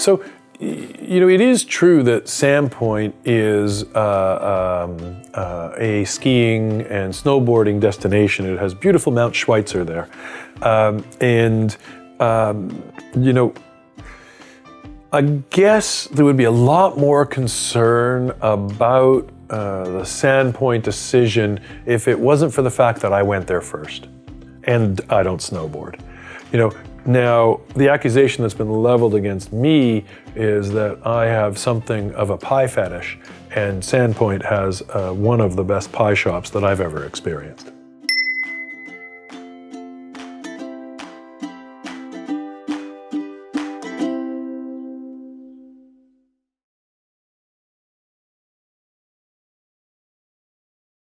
So, you know, it is true that Sandpoint is uh, um, uh, a skiing and snowboarding destination. It has beautiful Mount Schweitzer there. Um, and, um, you know, I guess there would be a lot more concern about uh, the Sandpoint decision if it wasn't for the fact that I went there first and I don't snowboard. You know, now the accusation that's been leveled against me is that I have something of a pie fetish and Sandpoint has uh, one of the best pie shops that I've ever experienced.